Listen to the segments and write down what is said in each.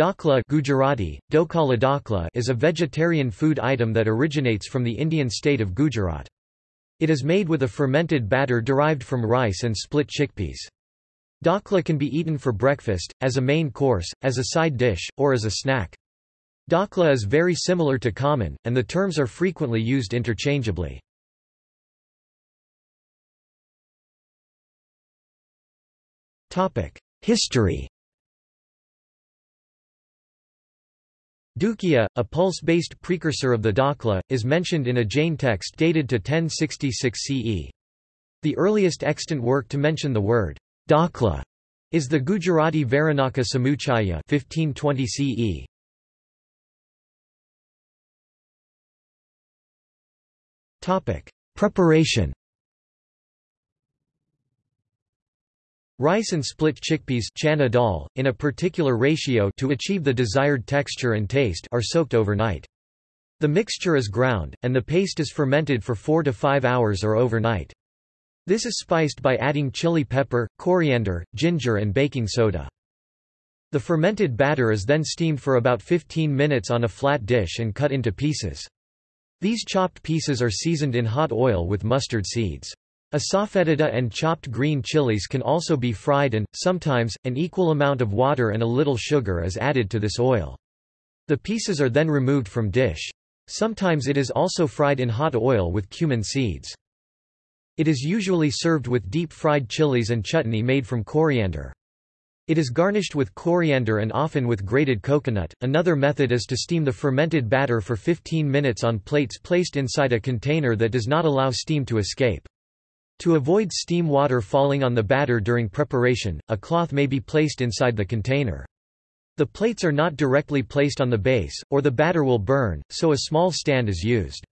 Dhokla Gujarati, Dokala dhokla is a vegetarian food item that originates from the Indian state of Gujarat. It is made with a fermented batter derived from rice and split chickpeas. Dhokla can be eaten for breakfast, as a main course, as a side dish, or as a snack. Dhokla is very similar to khaman, and the terms are frequently used interchangeably. History Dukia, a pulse-based precursor of the Dhokla, is mentioned in a Jain text dated to 1066 CE. The earliest extant work to mention the word Dhokla is the Gujarati Varanaka Samuchaya 1520 CE. Topic: Preparation Rice and split chickpeas chana dal, in a particular ratio to achieve the desired texture and taste are soaked overnight. The mixture is ground, and the paste is fermented for 4 to 5 hours or overnight. This is spiced by adding chili pepper, coriander, ginger and baking soda. The fermented batter is then steamed for about 15 minutes on a flat dish and cut into pieces. These chopped pieces are seasoned in hot oil with mustard seeds. Asafoetida and chopped green chilies can also be fried and, sometimes, an equal amount of water and a little sugar is added to this oil. The pieces are then removed from dish. Sometimes it is also fried in hot oil with cumin seeds. It is usually served with deep-fried chilies and chutney made from coriander. It is garnished with coriander and often with grated coconut. Another method is to steam the fermented batter for 15 minutes on plates placed inside a container that does not allow steam to escape. To avoid steam water falling on the batter during preparation, a cloth may be placed inside the container. The plates are not directly placed on the base, or the batter will burn, so a small stand is used.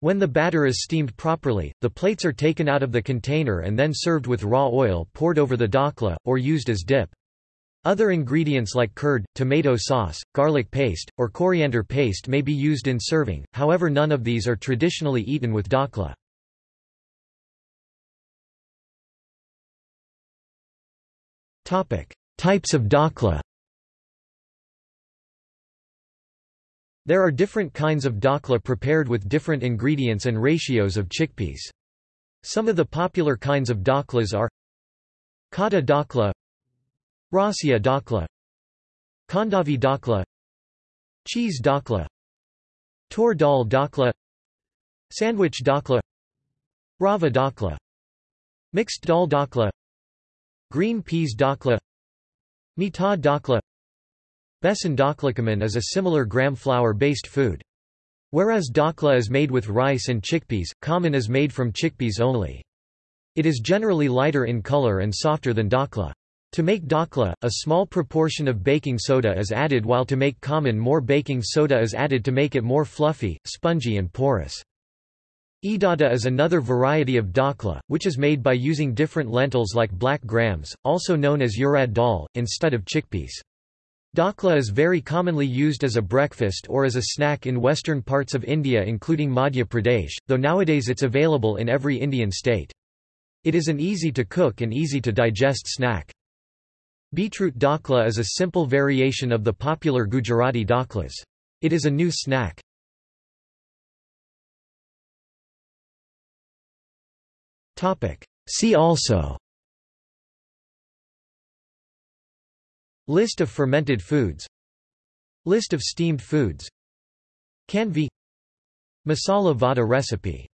When the batter is steamed properly, the plates are taken out of the container and then served with raw oil poured over the dhokla, or used as dip. Other ingredients like curd, tomato sauce, garlic paste, or coriander paste may be used in serving, however none of these are traditionally eaten with dhokla. Types of dhokla. There are different kinds of dhokla prepared with different ingredients and ratios of chickpeas. Some of the popular kinds of dhoklas are Khatta dhokla Rasia dhokla Khandvi dhokla Cheese dhokla Tur dal dhokla Sandwich dhokla Rava dhokla Mixed dal dhokla Green peas dhokla Mita dhokla Besan dhokla Khaman is a similar gram flour-based food. Whereas dhokla is made with rice and chickpeas, khaman is made from chickpeas only. It is generally lighter in color and softer than dhokla. To make dhokla, a small proportion of baking soda is added while to make khaman more baking soda is added to make it more fluffy, spongy and porous. Idada is another variety of dhokla, which is made by using different lentils like black grams, also known as urad dal, instead of chickpeas. Dhokla is very commonly used as a breakfast or as a snack in western parts of India including Madhya Pradesh, though nowadays it's available in every Indian state. It is an easy to cook and easy to digest snack. Beetroot dakla is a simple variation of the popular Gujarati dhoklas. It is a new snack. See also. List of fermented foods. List of steamed foods. Khandvi Masala vada recipe